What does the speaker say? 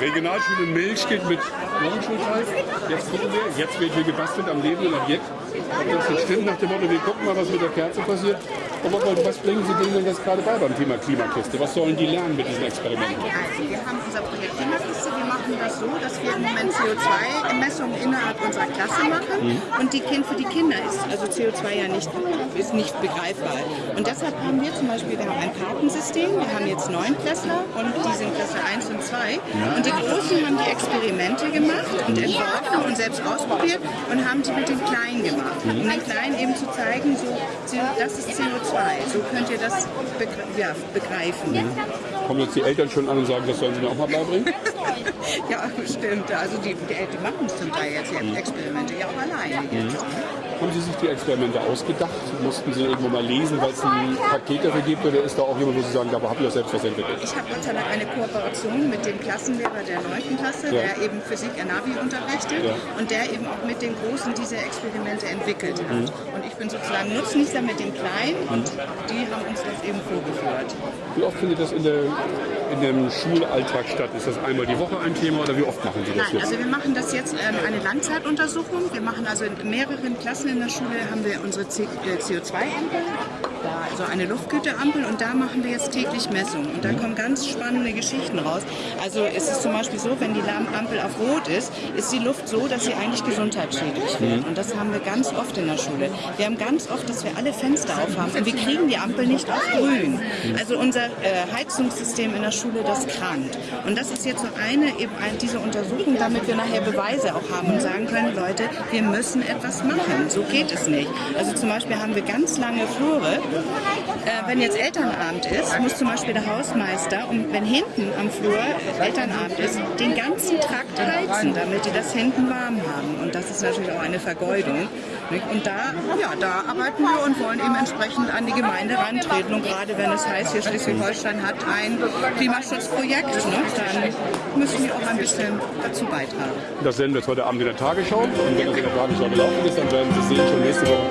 Regionalschule Milch geht mit Morgenschulteil. Jetzt gucken wir, jetzt wird hier gebastelt am lebenden Objekt. Ob das jetzt stimmt, nach dem Motto, wir gucken mal, was mit der Kerze passiert. Und was bringen Sie denen denn jetzt gerade bei beim Thema Klimakiste? Was sollen die lernen mit diesen Experimenten? Also wir haben unser Projekt Klimakiste. Wir machen das so, dass wir im Moment CO2-Messungen innerhalb unserer Klasse machen. Mhm. Und die kind, für die Kinder ist also CO2 ja nicht, ist nicht begreifbar. Und deshalb haben wir zum Beispiel, wir haben ein Kartensystem. Wir haben jetzt neun Klässler und die sind Klasse 1 und 2. Und die Großen haben die Experimente gemacht und entworfen und selbst ausprobiert und haben die mit den Kleinen gemacht. Um den Kleinen eben zu zeigen, so, das ist CO2 so könnt ihr das begre ja, begreifen. Mhm. Kommen jetzt die Eltern schon an und sagen, das sollen sie mir auch mal beibringen? ja, bestimmt. Also die, die, die machen es zum Teil jetzt, die mhm. Experimente ja auch alleine. Mhm. Haben Sie sich die Experimente ausgedacht? Mussten Sie irgendwo mal lesen, weil es ein Paket dafür gibt? Oder ist da auch jemand, wo Sie sagen, da habe ich auch selbst was entwickelt? Ich habe Gott sei Dank eine Kooperation mit dem Klassenlehrer der 9. Klasse, ja. der eben Physik Navi unterrichtet ja. und der eben auch mit den Großen diese Experimente entwickelt hat. Mhm. Und ich bin sozusagen Nutznießer mit den Kleinen und die haben uns das eben vorgeführt. Wie oft findet das in, der, in dem Schulalltag statt? Ist das einmal die Woche ein Thema oder wie oft machen Sie das Nein, jetzt? Also wir machen das jetzt ähm, eine Langzeituntersuchung. Wir machen also in mehreren Klassen in der Schule haben wir unsere CO2-Ampel, also eine Luftgüteampel und da machen wir jetzt täglich Messungen und da kommen ganz spannende Geschichten raus. Also es ist zum Beispiel so, wenn die Ampel auf Rot ist, ist die Luft so, dass sie eigentlich gesundheitsschädlich wird und das haben wir ganz oft in der Schule. Wir haben ganz oft, dass wir alle Fenster aufhaben und wir kriegen die Ampel nicht auf grün. Also unser äh, Heizungssystem in der Schule, das krankt. Und das ist jetzt so eine, eben diese Untersuchung, damit wir nachher Beweise auch haben und sagen können, Leute, wir müssen etwas machen. So so geht es nicht. Also zum Beispiel haben wir ganz lange Flure. Äh, wenn jetzt Elternabend ist, muss zum Beispiel der Hausmeister, und wenn hinten am Flur Elternabend ist, den ganzen Trakt heizen, damit die das hinten warm haben. Und das ist natürlich auch eine Vergeudung. Und da, ja, da arbeiten wir und wollen eben entsprechend an die Gemeinde rantreten. Und gerade wenn es heißt, hier Schleswig-Holstein hat ein Klimaschutzprojekt, ne, dann müssen wir auch ein bisschen dazu beitragen. Das sehen wir jetzt heute Abend in der Tagesschau. Und wenn das in der Tagesschau gelaufen ist, dann werden Sie sehen, schon nächste Woche